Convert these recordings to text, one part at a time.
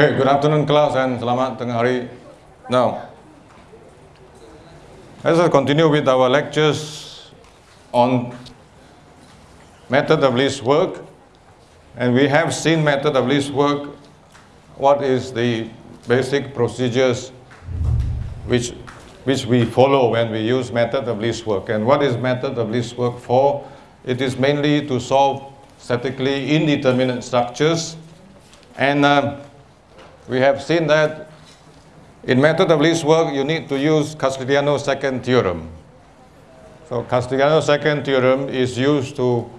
Okay, good afternoon class and selamat tengah hari. Now, let us continue with our lectures on method of least work. And we have seen method of least work, what is the basic procedures which, which we follow when we use method of least work. And what is method of least work for? It is mainly to solve statically indeterminate structures. And uh, we have seen that in method of least work, you need to use Castigliano's second theorem. So Castigliano's second theorem is used to,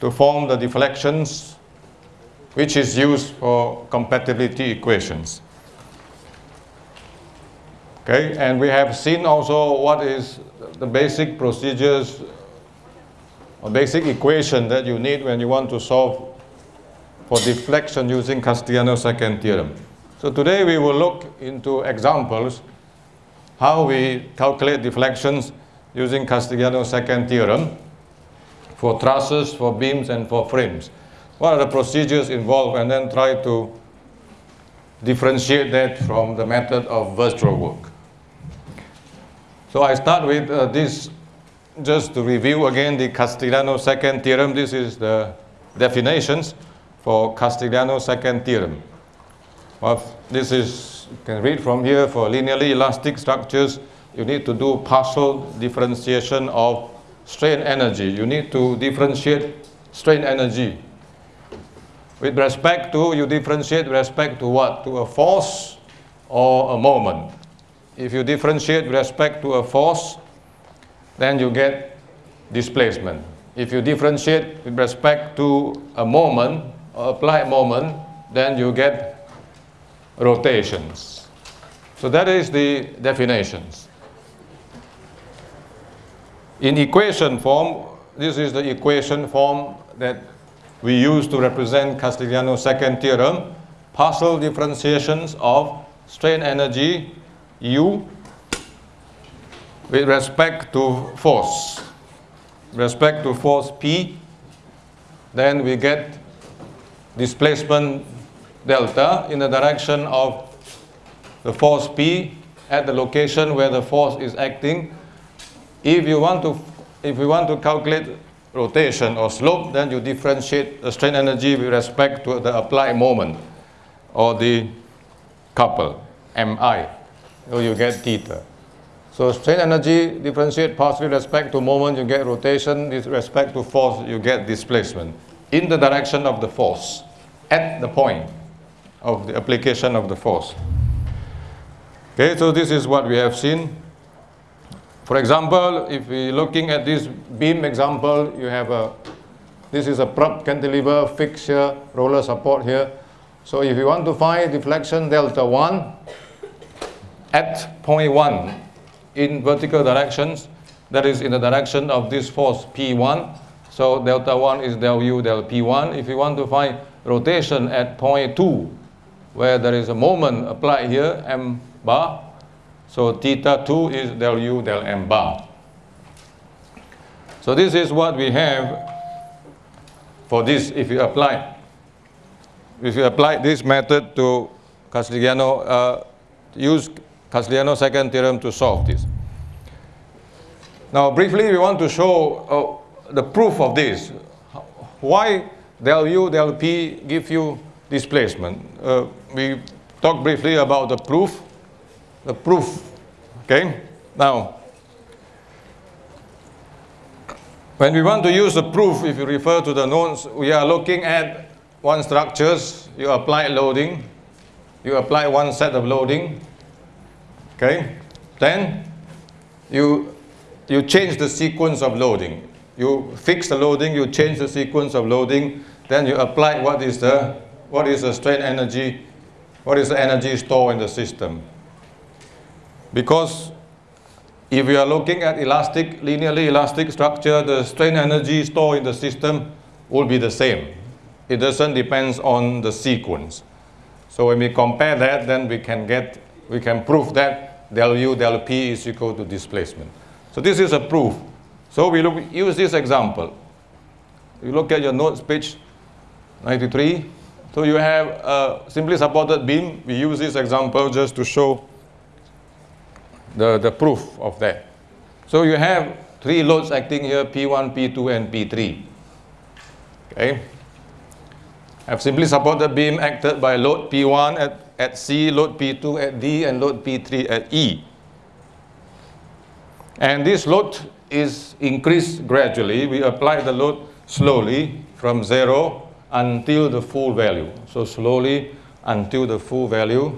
to form the deflections which is used for compatibility equations. Okay, and we have seen also what is the basic procedures or basic equation that you need when you want to solve for deflection using Castigliano's second theorem. So today we will look into examples how we calculate deflections using Castigliano's second theorem for trusses, for beams, and for frames. What are the procedures involved and then try to differentiate that from the method of virtual work. So I start with uh, this just to review again the Castigliano second theorem. This is the definitions for Castigliano second theorem. Well, this is, you can read from here, for linearly elastic structures, you need to do partial differentiation of strain energy. You need to differentiate strain energy. With respect to, you differentiate with respect to what? To a force or a moment. If you differentiate with respect to a force, then you get displacement. If you differentiate with respect to a moment, applied moment, then you get rotations. So that is the definitions. In equation form, this is the equation form that we use to represent Castigliano's second theorem, partial differentiations of strain energy U with respect to force. Respect to force P, then we get displacement delta in the direction of the force P at the location where the force is acting. If you want to, if you want to calculate rotation or slope, then you differentiate the strain energy with respect to the applied moment or the couple, MI. So you get theta. So strain energy differentiate partially with respect to moment, you get rotation, with respect to force, you get displacement in the direction of the force at the point of the application of the force. Okay, so this is what we have seen. For example, if we're looking at this beam example, you have a, this is a prop cantilever fixture roller support here. So if you want to find deflection delta 1 at point 1 in vertical directions, that is in the direction of this force P1. So delta 1 is del U del P1. If you want to find rotation at point 2, where there is a moment applied here, m bar. So theta 2 is del u del m bar. So this is what we have for this if you apply. If you apply this method to Castigliano, uh, use Castigliano second theorem to solve this. Now briefly we want to show uh, the proof of this. Why del u del p give you displacement? Uh, we talked briefly about the proof. The proof, okay? Now, when we want to use the proof, if you refer to the notes, we are looking at one structures, you apply loading, you apply one set of loading, okay? Then you, you change the sequence of loading. You fix the loading, you change the sequence of loading, then you apply what is the, what is the strain energy what is the energy stored in the system? Because if we are looking at elastic, linearly elastic structure, the strain energy stored in the system will be the same. It doesn't depend on the sequence. So when we compare that, then we can get, we can prove that del U del P is equal to displacement. So this is a proof. So we look, use this example. You look at your notes, page 93. So you have a simply supported beam. We use this example just to show the, the proof of that. So you have three loads acting here, P1, P2, and P3. Okay. I have simply supported beam acted by load P1 at, at C, load P2 at D, and load P3 at E. And this load is increased gradually. We apply the load slowly from zero until the full value. So slowly until the full value.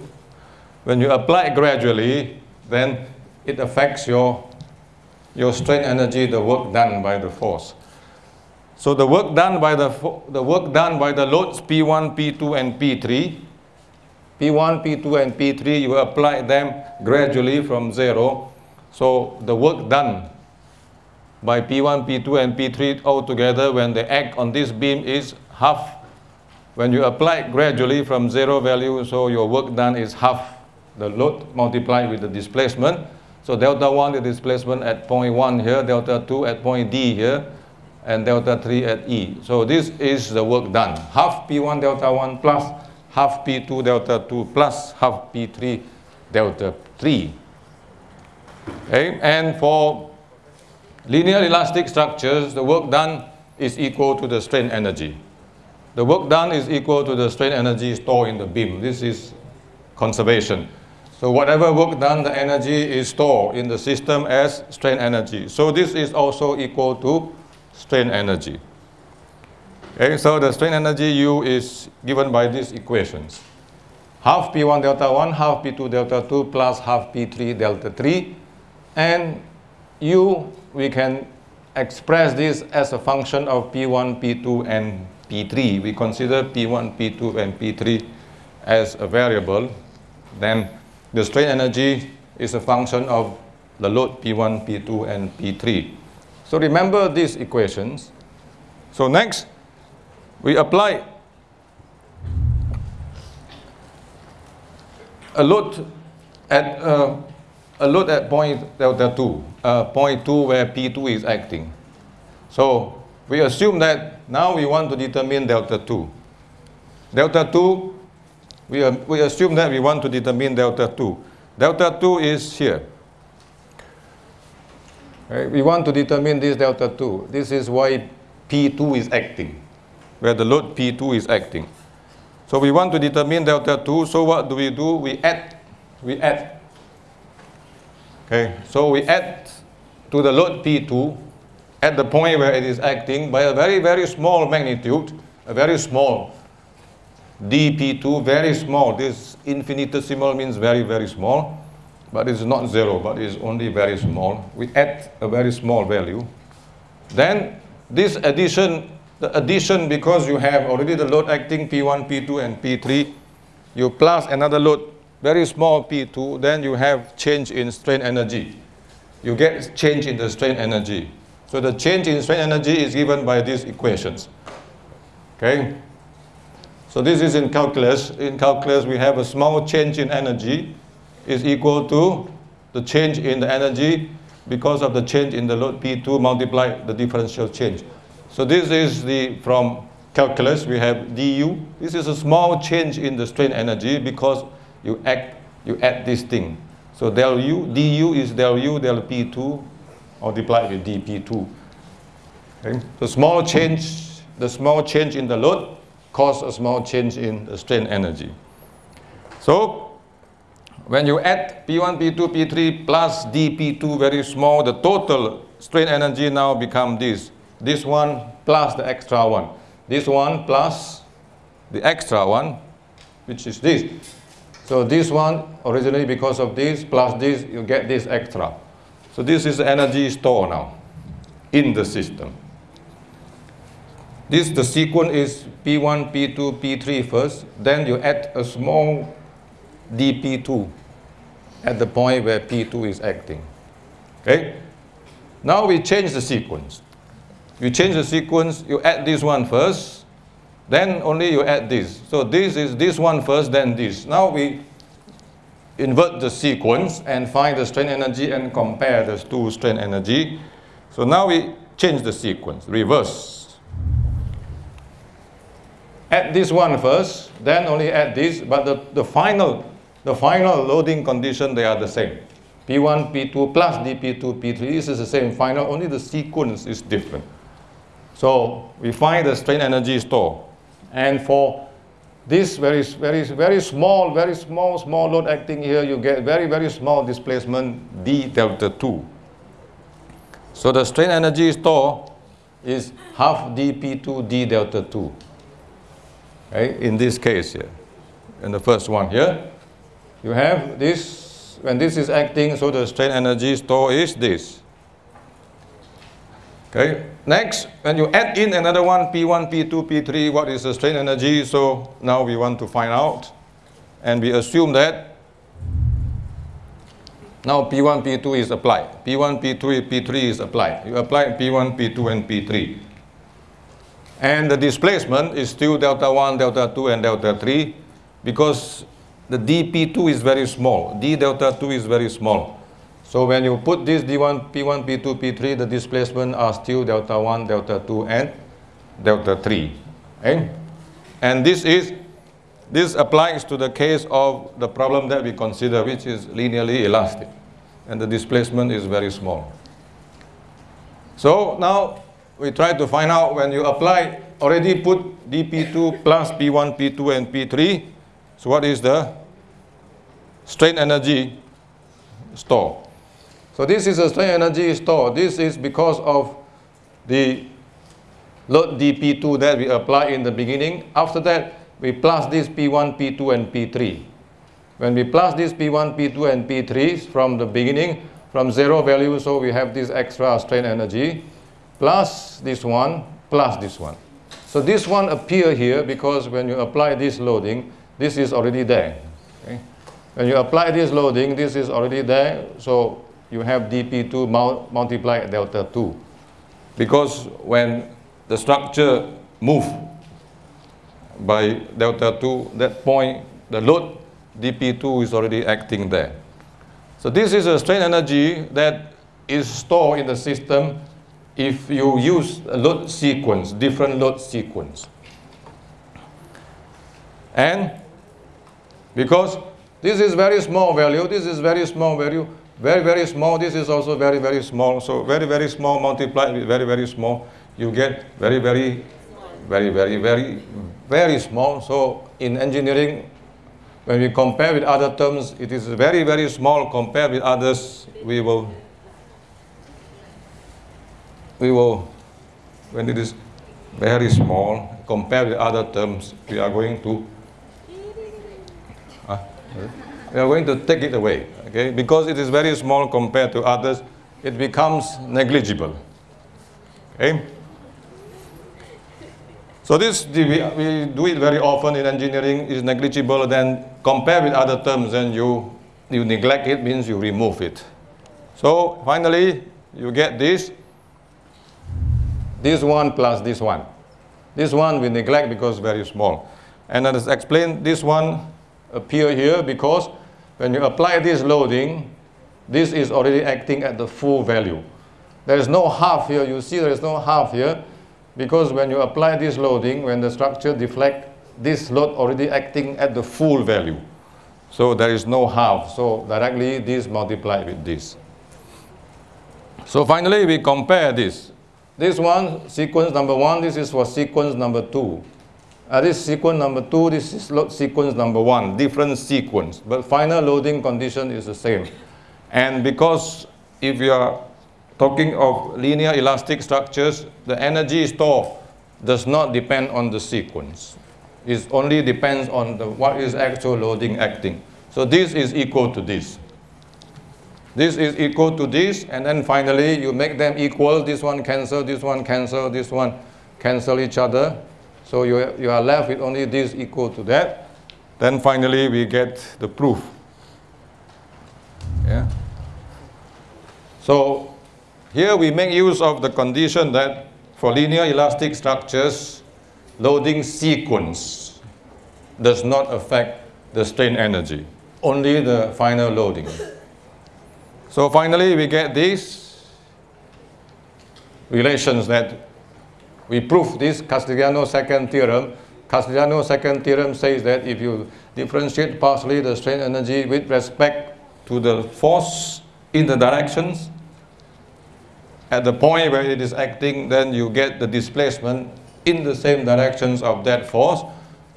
When you apply gradually, then it affects your, your strain energy, the work done by the force. So the work done by the, the work done by the loads P1, P2, and P3, P1, P2, and P3, you apply them gradually from zero. So the work done by P1, P2, and P3 altogether when they act on this beam is half. When you apply gradually from zero value, so your work done is half the load multiplied with the displacement. So delta 1 the displacement at point 1 here, delta 2 at point D here, and delta 3 at E. So this is the work done. Half P1 delta 1 plus half P2 delta 2 plus half P3 delta 3. Okay? And for linear elastic structures, the work done is equal to the strain energy. The work done is equal to the strain energy stored in the beam. This is conservation. So whatever work done, the energy is stored in the system as strain energy. So this is also equal to strain energy. Okay, so the strain energy U is given by these equations. Half P1 delta 1, half P2 delta 2, plus half P3 delta 3. And U, we can express this as a function of P1, P2, and P3. We consider P1, P2, and P3 as a variable. Then the strain energy is a function of the load P1, P2, and P3. So remember these equations. So next, we apply a load at uh, a load at point delta 2, uh, point 2 where P2 is acting. So we assume that now we want to determine delta 2. Delta 2 we, we assume that we want to determine delta 2. Delta 2 is here. Okay, we want to determine this delta 2. This is why P2 is acting, where the load P2 is acting. So we want to determine delta 2, so what do we do? We add, we add. Okay, so we add to the load P2 at the point where it is acting by a very, very small magnitude, a very small dp2 very small. This infinitesimal means very, very small, but it's not zero, but it's only very small. We add a very small value. Then this addition, the addition because you have already the load acting P1, P2, and P3, you plus another load, very small P2, then you have change in strain energy. You get change in the strain energy. So the change in strain energy is given by these equations. Okay? So this is in calculus. In calculus, we have a small change in energy is equal to the change in the energy because of the change in the load P2 multiplied the differential change. So this is the, from calculus, we have du. This is a small change in the strain energy because you, act, you add this thing. So del u, du is del u del P2 multiplied with dP2. Okay? The small change, the small change in the load cause a small change in the strain energy. So when you add P1, P2, P3 plus dP2 very small, the total strain energy now become this. This one plus the extra one. This one plus the extra one, which is this. So this one, originally because of this, plus this, you get this extra. So this is energy store now in the system. This, the sequence is P1, P2, P3 first, then you add a small dP2 at the point where P2 is acting. Okay? Now we change the sequence. You change the sequence, you add this one first, then only you add this. So this is this one first, then this. Now we invert the sequence and find the strain energy and compare the two strain energy. So now we change the sequence, reverse. add this one first, then only add this, but the, the final the final loading condition they are the same. P1, P2 plus dP2, P3 this is the same final, only the sequence is different. So we find the strain energy store. And for this very, very, very small, very small, small load acting here, you get very, very small displacement d delta 2. So the strain energy store is half dp2 d delta 2. Okay, in this case here, in the first one here, you have this, when this is acting, so the strain energy store is this. Okay, next, when you add in another one, P1, P2, P3, what is the strain energy? So now we want to find out. And we assume that now P1, P2 is applied. P1, P2, P3 is applied. You apply P1, P2, and P3. And the displacement is still delta 1, delta 2, and delta 3 because the dP2 is very small. d delta 2 is very small. So when you put this D1, P1, P2, P3, the displacement are still delta 1, delta 2, and delta 3. Okay? And this is this applies to the case of the problem that we consider, which is linearly elastic. And the displacement is very small. So now we try to find out when you apply, already put dP2 plus P1, P2, and P3. So what is the strain energy store? So this is a strain energy store. This is because of the load dP2 that we apply in the beginning. After that, we plus this P1, P2, and P3. When we plus this P1, P2, and P3 from the beginning, from zero value, so we have this extra strain energy, plus this one, plus this one. So this one appear here because when you apply this loading, this is already there. Okay? When you apply this loading, this is already there. So you have dP2 mul multiplied delta 2. Because when the structure move by delta 2, that point, the load dP2 is already acting there. So this is a strain energy that is stored in the system if you use a load sequence, different load sequence. And because this is very small value, this is very small value, very, very small. This is also very, very small. So very, very small multiplied with very, very small, you get very, very, very, very, very, very small. So in engineering, when we compare with other terms, it is very, very small compared with others. We will, we will, when it is very small compared with other terms, we are going to, uh, we are going to take it away okay? Because it is very small compared to others, it becomes negligible, okay? So this, we, we do it very often in engineering, is negligible, then compare with other terms, and you, you neglect it, means you remove it. So finally, you get this, this one plus this one. This one we neglect because very small. And as explained, this one appear here because when you apply this loading, this is already acting at the full value. There is no half here. You see there is no half here because when you apply this loading, when the structure deflect, this load already acting at the full value. So there is no half. So directly this multiplied with this. So finally we compare this. This one, sequence number one, this is for sequence number two. Uh, this sequence number two, this is sequence number one, different sequence, but final loading condition is the same. And because if you are talking of linear elastic structures, the energy stored does not depend on the sequence. It only depends on the, what is actual loading acting. So this is equal to this. This is equal to this, and then finally you make them equal. This one cancel, this one cancel, this one cancel each other. So you, you are left with only this equal to that. Then finally we get the proof. Yeah. So here we make use of the condition that for linear elastic structures, loading sequence does not affect the strain energy, only the final loading. So finally we get these relations that we prove this Castigliano second theorem. Castigliano's second theorem says that if you differentiate partially the strain energy with respect to the force in the directions, at the point where it is acting, then you get the displacement in the same directions of that force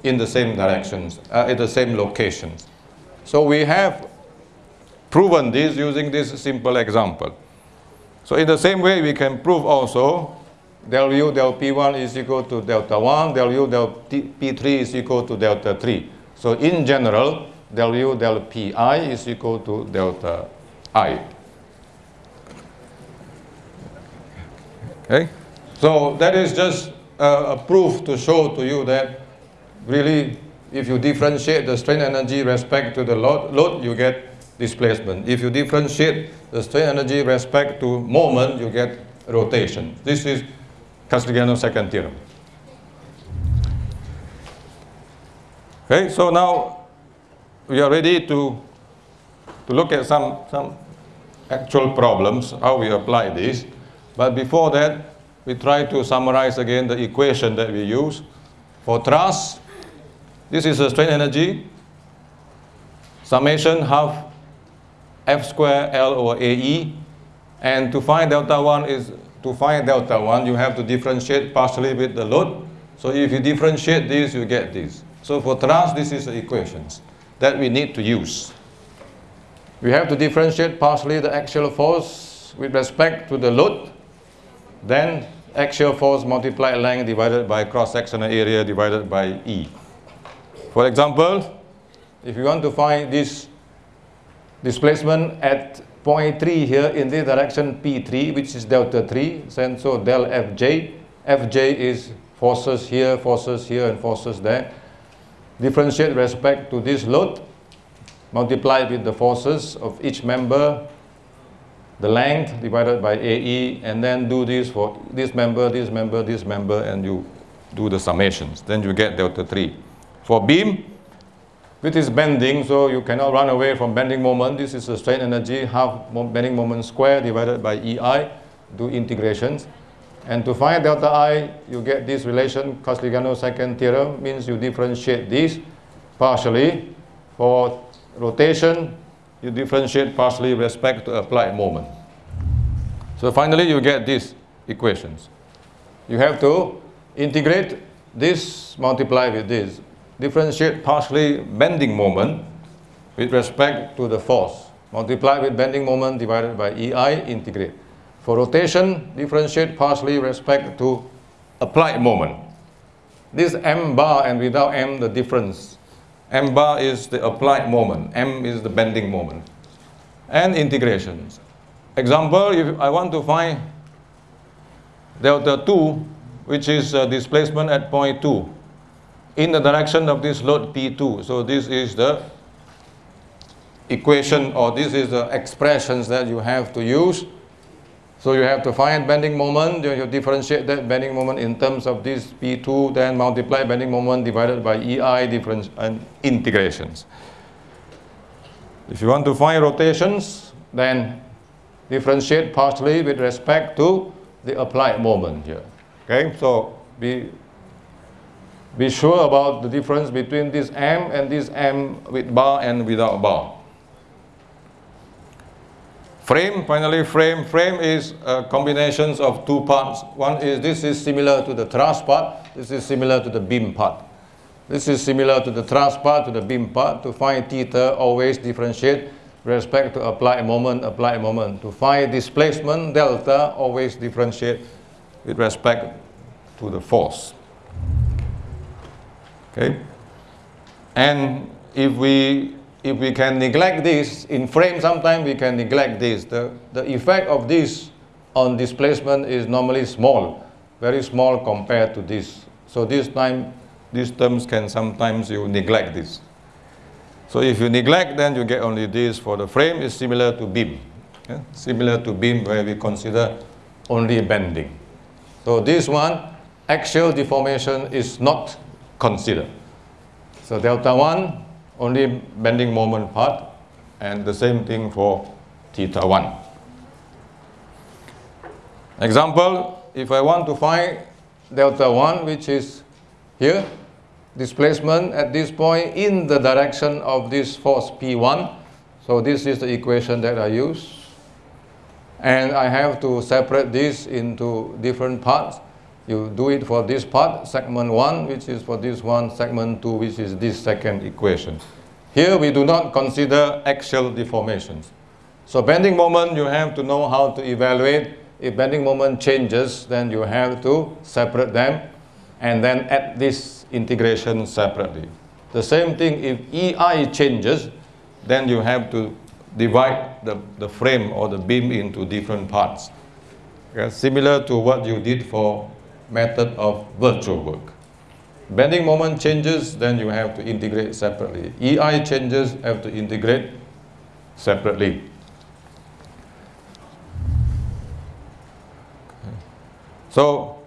in the same directions, uh, in the same locations. So we have proven this using this simple example. So in the same way, we can prove also del U del P1 is equal to delta 1, del U del P3 is equal to delta 3. So in general, del U del Pi is equal to delta I. Okay? So that is just a proof to show to you that really if you differentiate the strain energy respect to the load, load you get displacement. If you differentiate the strain energy respect to moment, you get rotation. This is Castigliano's second theorem. Okay, so now we are ready to, to look at some, some actual problems, how we apply this. But before that, we try to summarize again the equation that we use. For truss, this is the strain energy, summation half F square L over AE. And to find delta 1 is, to find delta 1, you have to differentiate partially with the load. So if you differentiate this, you get this. So for truss, this is the equations that we need to use. We have to differentiate partially the axial force with respect to the load. Then axial force multiplied length divided by cross-sectional area divided by E. For example, if you want to find this displacement at point 3 here in the direction P3, which is delta 3, and so del Fj, Fj is forces here, forces here, and forces there. Differentiate respect to this load, multiply with the forces of each member the length divided by AE, and then do this for this member, this member, this member, and you do the summations. Then you get delta 3. For beam, which is bending, so you cannot run away from bending moment. This is the strain energy, half bending moment square divided by EI, do integrations. And to find delta I, you get this relation, Castigliano's second theorem, means you differentiate this partially. For rotation, you differentiate partially with respect to applied moment. So finally, you get these equations. You have to integrate this multiply with this. Differentiate partially bending moment with respect to the force. Multiply with bending moment divided by EI, integrate. For rotation, differentiate partially respect to applied moment. This m bar and without m, the difference M bar is the applied moment, M is the bending moment. And integrations. Example, if I want to find delta 2, which is uh, displacement at point 2, in the direction of this load P2. So this is the equation or this is the expressions that you have to use so you have to find bending moment, you differentiate that bending moment in terms of this P2, then multiply bending moment divided by EI difference and integrations. If you want to find rotations, then differentiate partially with respect to the applied moment here. Okay, so be, be sure about the difference between this M and this M with bar and without bar. Frame, finally frame. Frame is uh, a combination of two parts. One is this is similar to the truss part. This is similar to the beam part. This is similar to the truss part, to the beam part. To find theta, always differentiate respect to applied moment, applied moment. To find displacement, delta, always differentiate with respect to the force. Okay? And if we if we can neglect this, in frame sometimes we can neglect this. The, the effect of this on displacement is normally small, very small compared to this. So this time, these terms can sometimes you neglect this. So if you neglect, then you get only this for the frame is similar to beam. Yeah? Similar to beam where we consider only bending. So this one, axial deformation is not considered. So delta 1 only bending moment part and the same thing for theta 1. Example, if I want to find delta 1 which is here, displacement at this point in the direction of this force P1. So this is the equation that I use. And I have to separate this into different parts. You do it for this part, segment 1, which is for this one, segment 2, which is this second equation. Here we do not consider axial deformations. So bending moment, you have to know how to evaluate. If bending moment changes, then you have to separate them and then add this integration separately. The same thing if EI changes, then you have to divide the, the frame or the beam into different parts. Okay? Similar to what you did for method of virtual work. Bending moment changes, then you have to integrate separately. EI changes, have to integrate separately. So,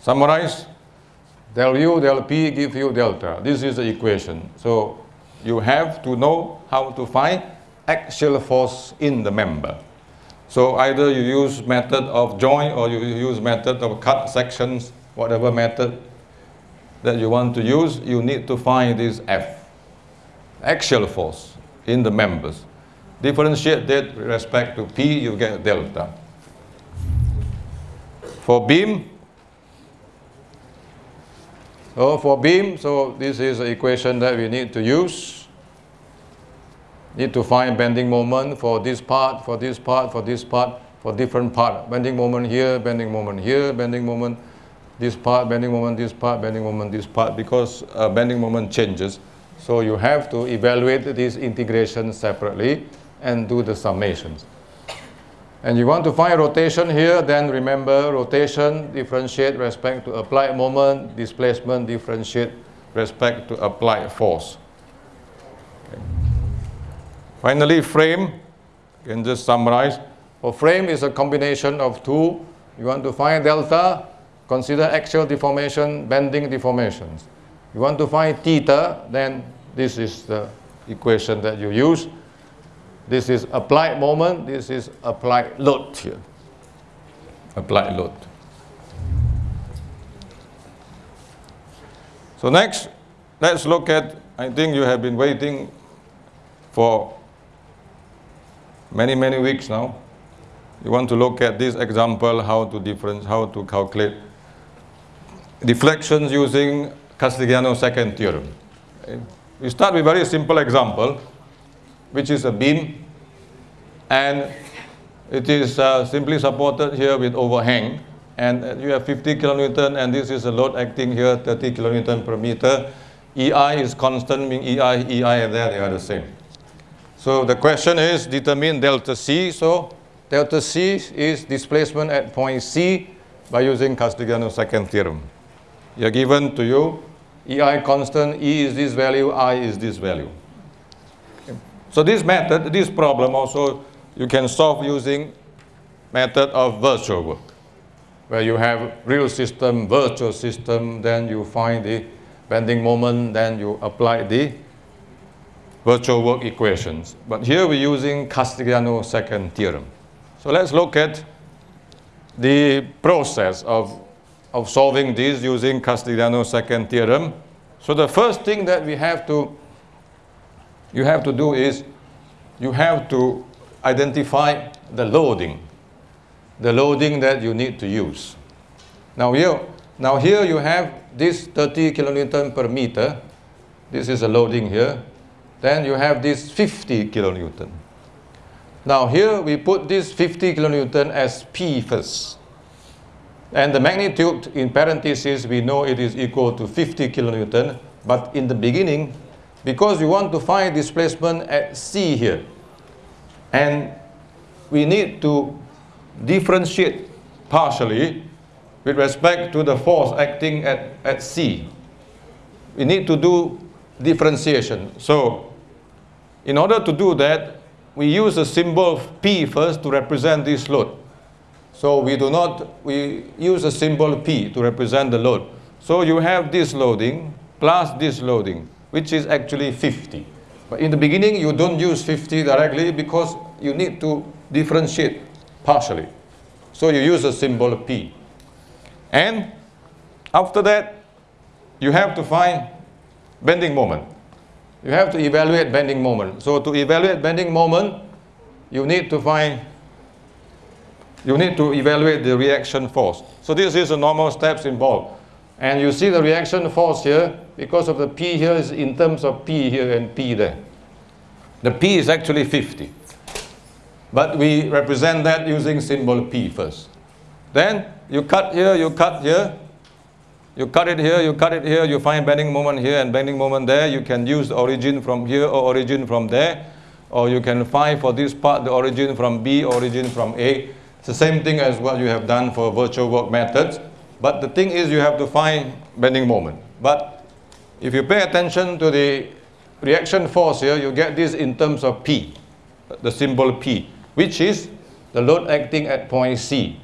summarize, del U, del P give you delta. This is the equation. So, you have to know how to find axial force in the member. So either you use method of joint or you use method of cut sections, whatever method that you want to use, you need to find this F, axial force in the members. Differentiate that with respect to P, you get delta. For beam, so for beam, so this is the equation that we need to use. Need to find bending moment for this part, for this part, for this part, for different part. Bending moment here, bending moment here, bending moment this part, bending moment this part, bending moment this part, because uh, bending moment changes. So you have to evaluate these integrations separately and do the summations. And you want to find rotation here, then remember rotation differentiate respect to applied moment, displacement differentiate respect to applied force. Okay. Finally, frame, you can just summarize. For frame is a combination of two. You want to find delta, consider axial deformation, bending deformations. You want to find theta, then this is the equation that you use. This is applied moment, this is applied load here. Applied load. So next, let's look at, I think you have been waiting for many, many weeks now. You want to look at this example, how to difference, how to calculate deflections using Castigliano's second theorem. We start with a very simple example which is a beam and it is uh, simply supported here with overhang and you have 50 kilonewton and this is a load acting here 30 kilonewton per meter. EI is constant meaning EI, EI and there they are the same. So the question is determine delta C. So delta C is displacement at point C by using Castigliano's second theorem. You are given to you EI constant, E is this value, I is this value. So this method, this problem also, you can solve using method of virtual work, where you have real system, virtual system, then you find the bending moment, then you apply the virtual work equations. But here we're using Castigliano's second theorem. So let's look at the process of, of solving this using Castigliano's second theorem. So the first thing that we have to you have to do is you have to identify the loading, the loading that you need to use. Now here, now here you have this 30 kilonewton per meter. This is a loading here. Then you have this 50 kilonewton. Now here we put this 50 kilonewton as P first. And the magnitude in parentheses, we know it is equal to 50 kilonewton. But in the beginning, because we want to find displacement at C here. And we need to differentiate partially with respect to the force acting at, at C. We need to do differentiation. So in order to do that, we use a symbol of P first to represent this load. So we do not, we use a symbol P to represent the load. So you have this loading plus this loading, which is actually 50. But in the beginning, you don't use 50 directly because you need to differentiate partially. So you use a symbol P. And after that, you have to find bending moment. You have to evaluate bending moment. So to evaluate bending moment, you need to find, you need to evaluate the reaction force. So this is the normal steps involved. And you see the reaction force here, because of the P here is in terms of P here and P there. The P is actually 50. But we represent that using symbol P first. Then you cut here, you cut here, you cut it here, you cut it here, you find bending moment here and bending moment there. You can use the origin from here or origin from there. Or you can find for this part the origin from B, origin from A. It's the same thing as what you have done for virtual work methods. But the thing is you have to find bending moment. But if you pay attention to the reaction force here, you get this in terms of P, the symbol P, which is the load acting at point C,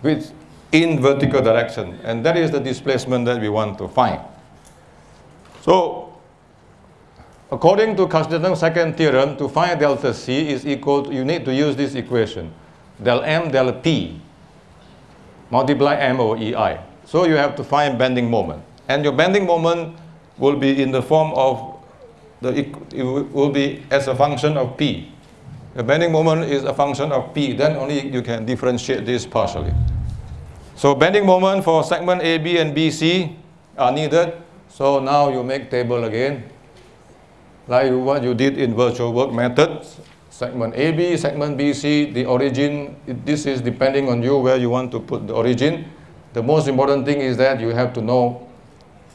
which in vertical direction. And that is the displacement that we want to find. So, according to Castigliano's second theorem, to find delta C is equal to, you need to use this equation, del M del P multiply M over EI. So you have to find bending moment. And your bending moment will be in the form of, the, it will be as a function of P. The bending moment is a function of P, then only you can differentiate this partially. So bending moment for segment AB and BC are needed. So now you make table again, like what you did in virtual work methods segment AB, segment BC, the origin, this is depending on you where you want to put the origin. The most important thing is that you have to know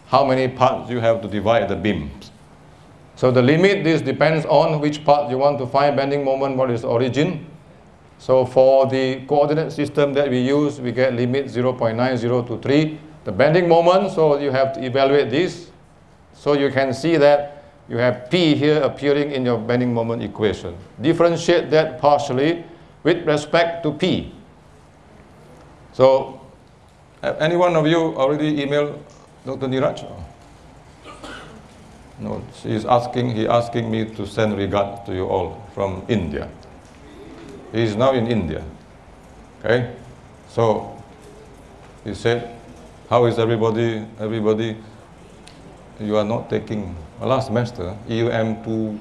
how many parts you have to divide the beams. So the limit, this depends on which part you want to find bending moment, what is origin. So for the coordinate system that we use, we get limit 0.90 to 3. The bending moment, so you have to evaluate this. So you can see that you have P here appearing in your bending moment equation. Differentiate that partially with respect to P. So, any one of you already emailed Dr. Niraj? No, she is asking, he asking me to send regards to you all from India. He is now in India. Okay? So, he said, how is everybody, everybody, you are not taking last semester, EUM 2,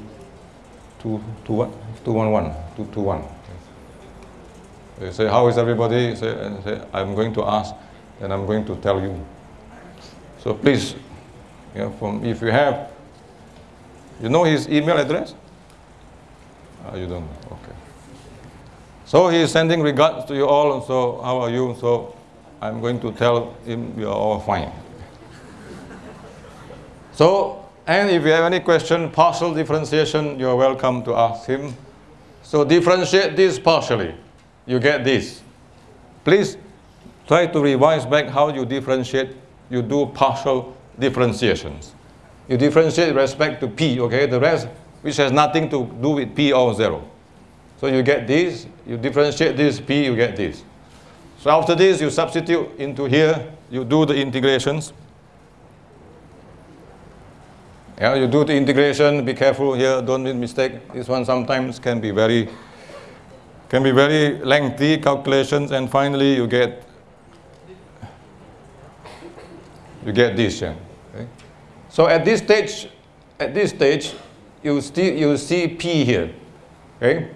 2, 2, what? 211, 221. They say, how is everybody? I'm going to ask and I'm going to tell you. So please, you know, from, if you have, you know his email address? Uh, you don't know, okay. So he is sending regards to you all, and so how are you? So I'm going to tell him we are all fine. so and if you have any question, partial differentiation, you're welcome to ask him. So differentiate this partially. You get this. Please try to revise back how you differentiate. You do partial differentiations. You differentiate respect to P, okay? The rest, which has nothing to do with P or zero. So you get this, you differentiate this P, you get this. So after this, you substitute into here, you do the integrations. Yeah, you do the integration, be careful here, don't make mistake. This one sometimes can be very, can be very lengthy calculations and finally you get, you get this. Yeah. Okay. So at this stage, at this stage, you, still, you see P here. Okay.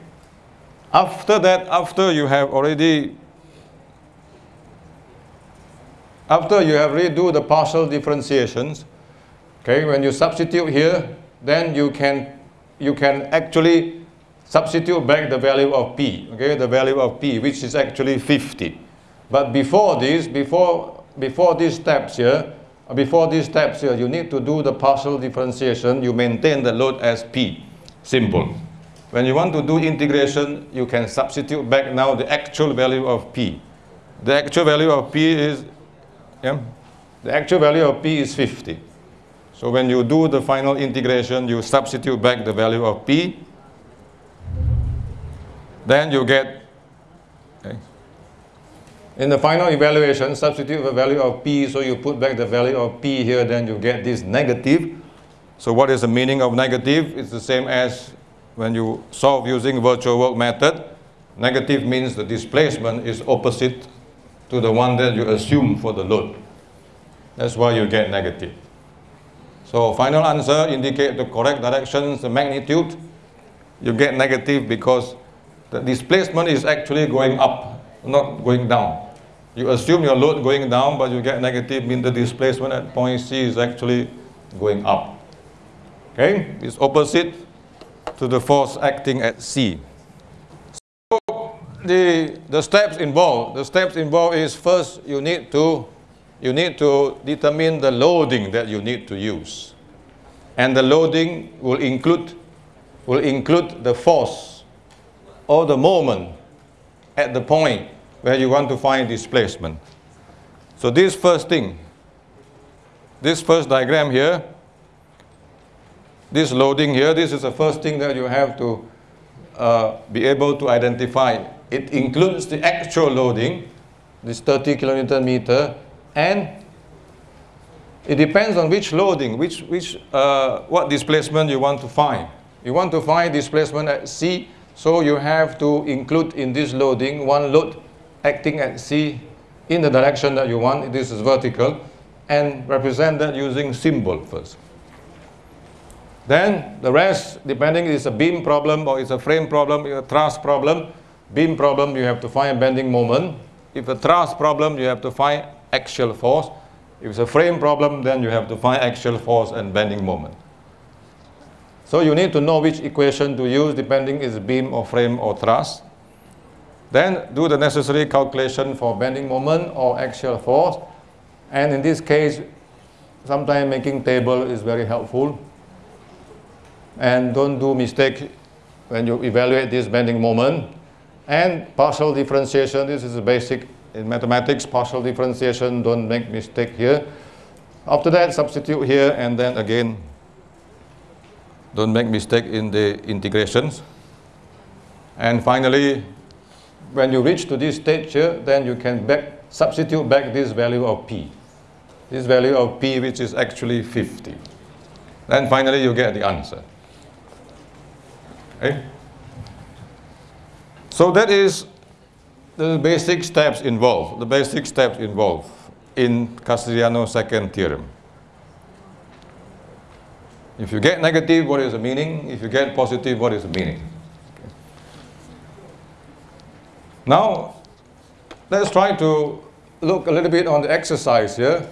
After that, after you have already after you have redo the partial differentiations, Okay, when you substitute here, then you can, you can actually substitute back the value of P, okay, the value of P, which is actually 50. But before this, before, before these steps here, before these steps here, you need to do the partial differentiation. You maintain the load as P, simple. When you want to do integration, you can substitute back now the actual value of P. The actual value of P is, yeah, the actual value of P is 50. So when you do the final integration, you substitute back the value of P. Then you get, okay. in the final evaluation, substitute the value of P, so you put back the value of P here, then you get this negative. So what is the meaning of negative? It's the same as when you solve using virtual work method. Negative means the displacement is opposite to the one that you assume for the load. That's why you get negative. So final answer indicate the correct directions, the magnitude. You get negative because the displacement is actually going up, not going down. You assume your load going down, but you get negative, mean the displacement at point C is actually going up. Okay, it's opposite to the force acting at C. So the, the steps involved, the steps involved is first you need to you need to determine the loading that you need to use. And the loading will include, will include the force or the moment at the point where you want to find displacement. So this first thing, this first diagram here, this loading here, this is the first thing that you have to uh, be able to identify. It includes the actual loading, this 30 kilonewton meter, and it depends on which loading, which, which, uh, what displacement you want to find. You want to find displacement at C, so you have to include in this loading one load acting at C in the direction that you want, this is vertical, and represent that using symbol first. Then the rest, depending it's a beam problem or it's a frame problem, a truss problem, beam problem you have to find bending moment. If a truss problem you have to find axial force. If it's a frame problem, then you have to find axial force and bending moment. So you need to know which equation to use depending is beam or frame or truss. Then do the necessary calculation for bending moment or axial force. And in this case, sometimes making table is very helpful. And don't do mistake when you evaluate this bending moment. And partial differentiation, this is a basic in mathematics, partial differentiation, don't make mistake here. After that, substitute here, and then again, don't make mistake in the integrations. And finally, when you reach to this stage here, then you can back, substitute back this value of P. This value of P, which is actually 50. Then finally, you get the answer. Okay? So that is the basic steps involved, the basic steps involved in Castigliano's second theorem. If you get negative, what is the meaning? If you get positive, what is the meaning? Now, let's try to look a little bit on the exercise here.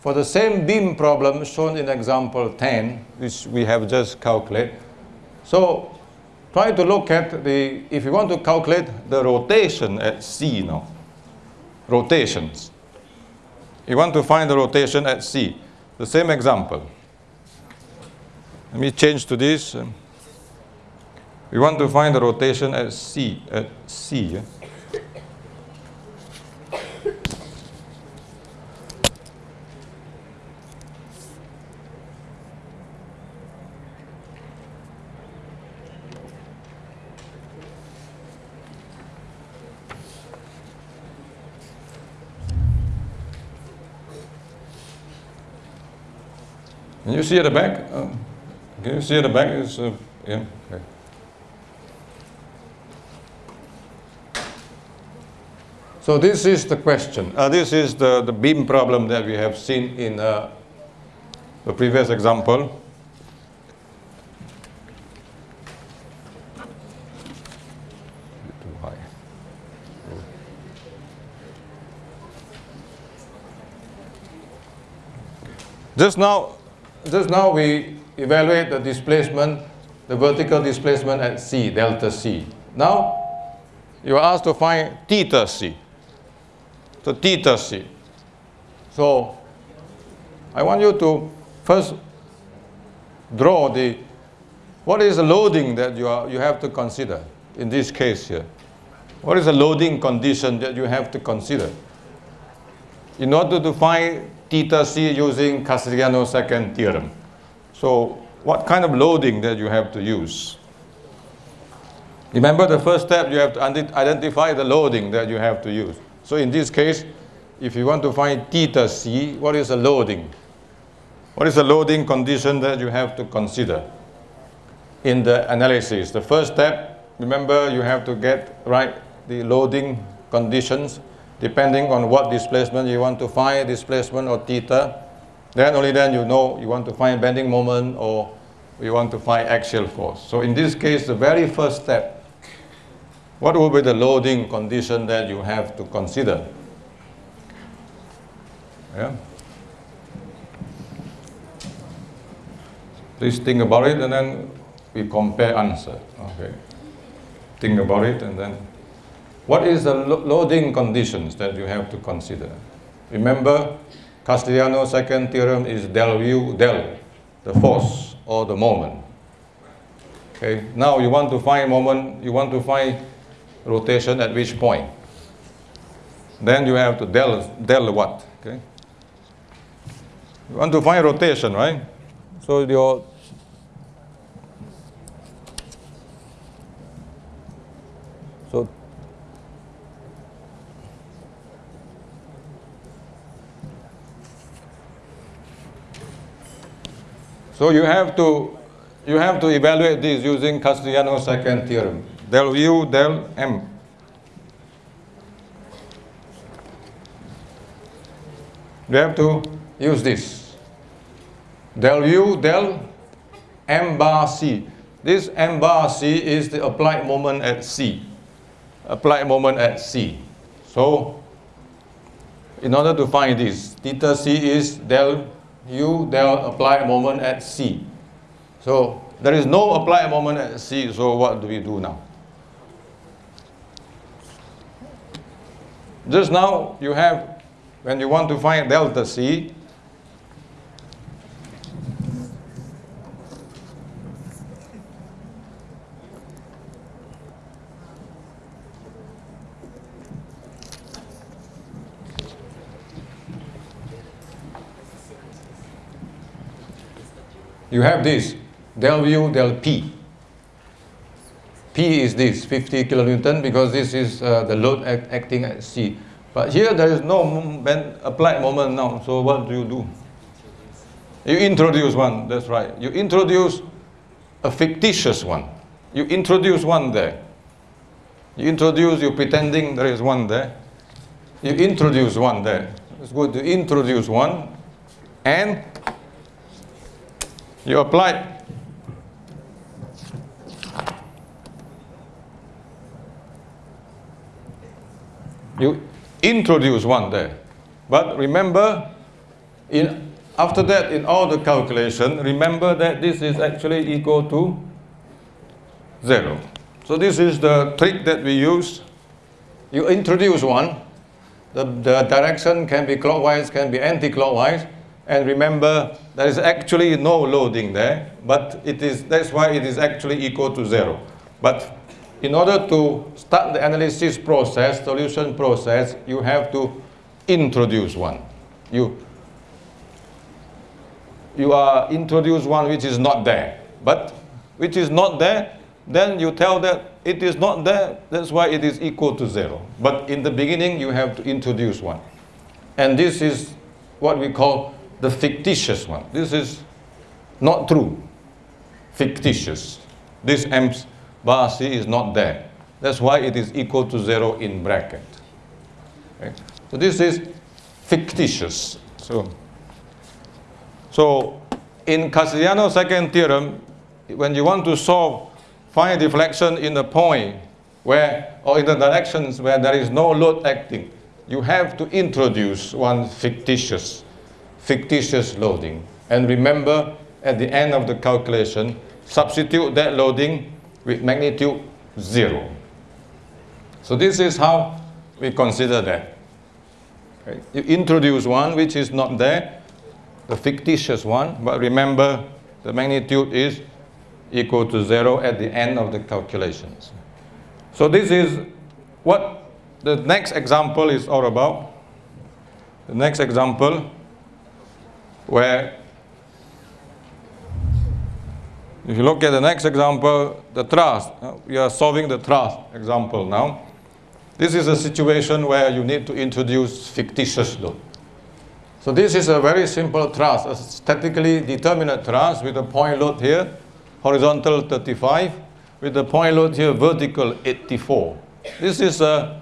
For the same beam problem shown in example 10, which we have just calculated. So try to look at the, if you want to calculate the rotation at C now, rotations. You want to find the rotation at C. The same example. Let me change to this. We want to find the rotation at C, at C. Can you see at the back? Uh, can you see at the back? Uh, yeah. Okay. So this is the question. Uh, this is the, the beam problem that we have seen in uh, the previous example. Just now, just now we evaluate the displacement, the vertical displacement at C, delta C. Now, you are asked to find theta C. So theta C. So, I want you to first draw the, what is the loading that you, are, you have to consider in this case here? What is the loading condition that you have to consider? In order to find theta c using Castigliano's second theorem. So what kind of loading that you have to use? Remember the first step, you have to identify the loading that you have to use. So in this case, if you want to find theta c, what is the loading? What is the loading condition that you have to consider in the analysis? The first step, remember you have to get right the loading conditions depending on what displacement you want to find, displacement or theta. Then only then you know you want to find bending moment or you want to find axial force. So in this case, the very first step, what will be the loading condition that you have to consider? Yeah. Please think about it and then we compare answer. Okay. Think about it and then what is the lo loading conditions that you have to consider? Remember, Castigliano's second theorem is del u del, the force or the moment. Okay, now you want to find moment, you want to find rotation at which point. Then you have to del, del what? Okay. You want to find rotation, right? So your so you have to you have to evaluate this using Castigliano's second theorem del u del m you have to use this del u del m bar c. This m bar c is the applied moment at c. Applied moment at c. So, in order to find this, theta c is del u apply a moment at c. So, there is no applied moment at c, so what do we do now? Just now, you have, when you want to find delta c, you have this del u del p. P is this 50 kilonewton because this is uh, the load act acting at C. But here there is no applied moment now. So what do you do? You introduce one. That's right. You introduce a fictitious one. You introduce one there. You introduce. You pretending there is one there. You introduce one there. It's good to introduce one, and you apply you introduce one there. But remember, in, after that, in all the calculation, remember that this is actually equal to zero. So this is the trick that we use. You introduce one, the, the direction can be clockwise, can be anti-clockwise, and remember, there is actually no loading there, but it is, that's why it is actually equal to zero. But in order to start the analysis process, solution process, you have to introduce one. You, you are introduce one which is not there. But which is not there, then you tell that it is not there, that's why it is equal to zero. But in the beginning, you have to introduce one. And this is what we call the fictitious one. This is not true, fictitious. This M bar C is not there. That's why it is equal to zero in bracket. So this is fictitious. So, so in Castigliano's second theorem, when you want to solve find deflection in the point where, or in the directions where there is no load acting, you have to introduce one fictitious fictitious loading. And remember, at the end of the calculation, substitute that loading with magnitude zero. So this is how we consider that. Okay. You introduce one which is not there, the fictitious one, but remember the magnitude is equal to zero at the end of the calculations. So this is what the next example is all about. The next example where if you look at the next example, the truss, uh, we are solving the truss example now. This is a situation where you need to introduce fictitious load. So this is a very simple truss, a statically determinate truss with a point load here, horizontal 35, with the point load here, vertical 84. This is a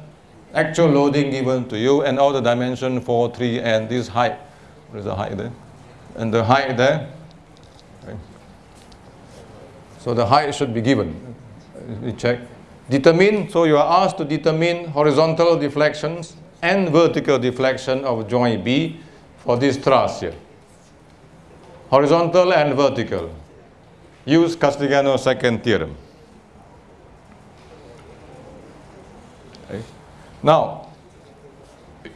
actual loading given to you and all the dimension 4, 3, and this height. What is the height there? And the height there. Okay. So the height should be given. We check. Determine, so you are asked to determine horizontal deflections and vertical deflection of joint B for this truss here. Horizontal and vertical. Use Castigliano's second theorem. Okay. Now,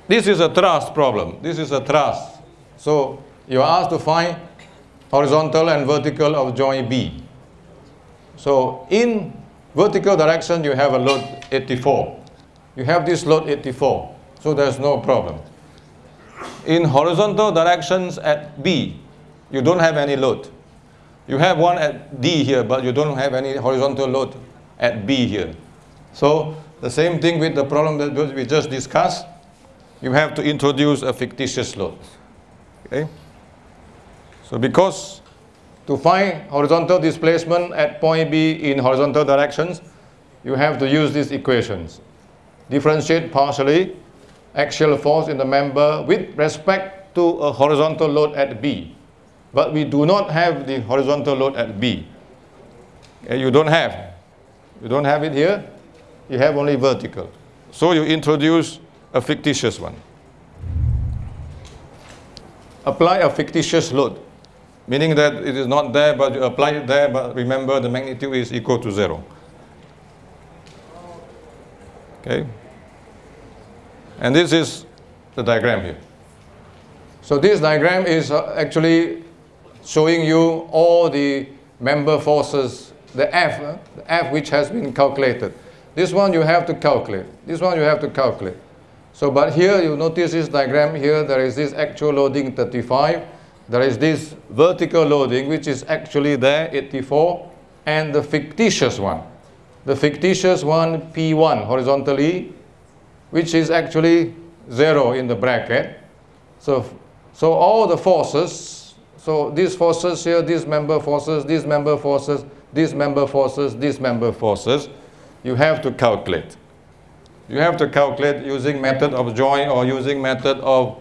this is a truss problem. This is a truss. So you are asked to find horizontal and vertical of joint B. So in vertical direction, you have a load 84. You have this load 84, so there's no problem. In horizontal directions at B, you don't have any load. You have one at D here, but you don't have any horizontal load at B here. So the same thing with the problem that we just discussed. You have to introduce a fictitious load. Okay? So because to find horizontal displacement at point B in horizontal directions, you have to use these equations. Differentiate partially axial force in the member with respect to a horizontal load at B. But we do not have the horizontal load at B. Eh, you don't have. You don't have it here. You have only vertical. So you introduce a fictitious one. Apply a fictitious load, meaning that it is not there, but you apply it there, but remember the magnitude is equal to zero. Okay? And this is the diagram here. So this diagram is uh, actually showing you all the member forces, the F, uh, the F which has been calculated. This one you have to calculate. This one you have to calculate. So, but here you notice this diagram here, there is this actual loading 35. There is this vertical loading, which is actually there, 84, and the fictitious one. The fictitious one, P1, horizontally, which is actually zero in the bracket. So, so all the forces, so these forces here, these member forces, these member forces, these member forces, these member forces, you have to calculate. You have to calculate using method of joint or using method of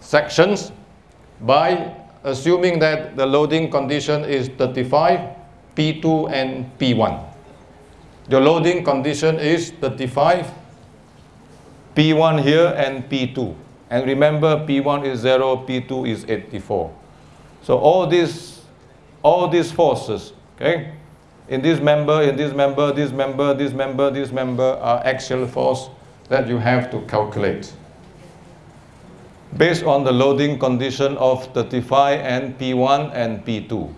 sections by assuming that the loading condition is 35, P2 and P1. The loading condition is 35, P1 here and P2. And remember P1 is 0, P2 is 84. So all these, all these forces, okay, in this member, in this member, this member, this member, this member are axial force that you have to calculate. Based on the loading condition of 35 and P1 and P2.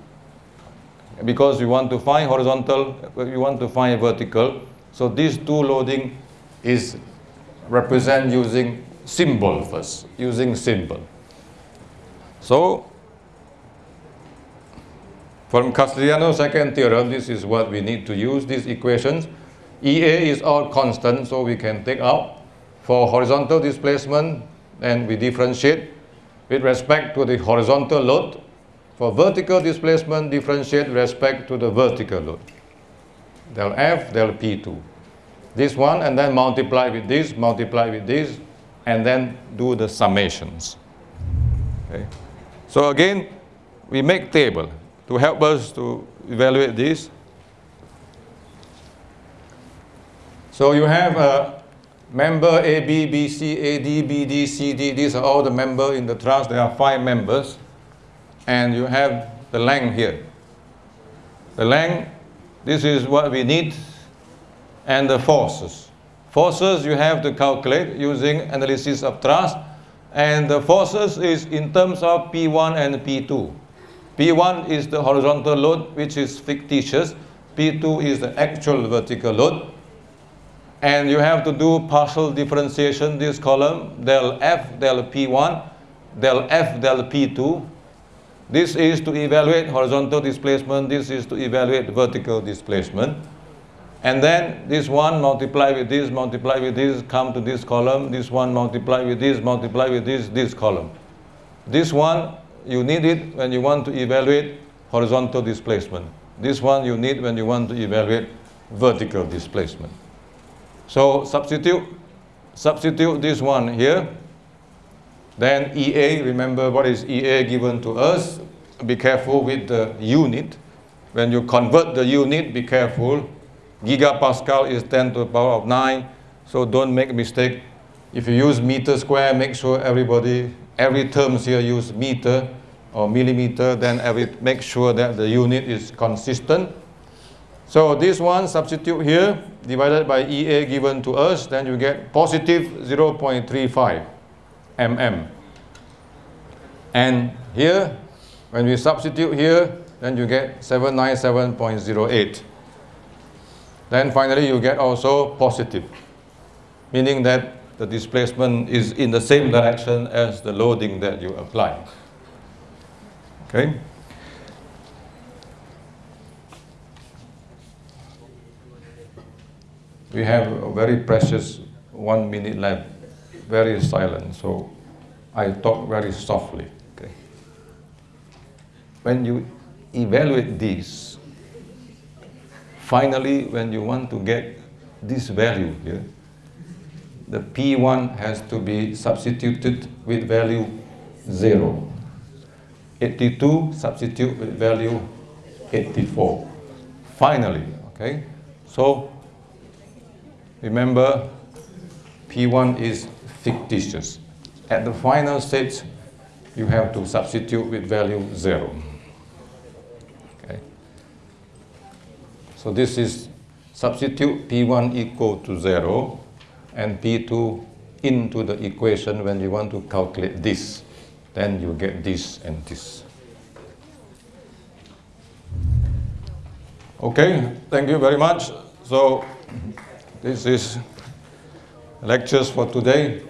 Because we want to find horizontal, we want to find vertical. So these two loading is represent using symbol first, using symbol. So from Castigliano's second theorem, this is what we need to use, these equations. EA is all constant, so we can take out. For horizontal displacement, then we differentiate with respect to the horizontal load. For vertical displacement, differentiate with respect to the vertical load. Del F, del P2. This one, and then multiply with this, multiply with this, and then do the summations. Okay. So again, we make table to help us to evaluate this. So you have a member A, B, B, C, A, D, B, D, C, D. These are all the members in the truss. There are five members. And you have the length here. The length, this is what we need. And the forces. Forces you have to calculate using analysis of truss. And the forces is in terms of P1 and P2. P1 is the horizontal load, which is fictitious. P2 is the actual vertical load. And you have to do partial differentiation, this column, del F, del P1, del F, del P2. This is to evaluate horizontal displacement. This is to evaluate vertical displacement. And then this one multiply with this, multiply with this, come to this column. This one multiply with this, multiply with this, this column. This one you need it when you want to evaluate horizontal displacement. This one you need when you want to evaluate vertical displacement. So substitute, substitute this one here. Then EA, remember what is EA given to us? Be careful with the unit. When you convert the unit, be careful. Gigapascal is 10 to the power of 9, so don't make a mistake. If you use meter square, make sure everybody, every terms here use meter or millimeter, then every, make sure that the unit is consistent. So this one substitute here, divided by EA given to us, then you get positive 0.35 mm. And here, when we substitute here, then you get 797.08. Then finally you get also positive, meaning that the displacement is in the same direction as the loading that you apply. Okay? We have a very precious one minute left, very silent, so I talk very softly. Okay? When you evaluate this, finally, when you want to get this value here, the P1 has to be substituted with value 0. 82 substitute with value 84. Finally, okay? So, remember, P1 is fictitious. At the final stage, you have to substitute with value 0. Okay? So this is substitute P1 equal to 0 and P2 into the equation when you want to calculate this. Then you get this and this. Okay, thank you very much. So this is lectures for today.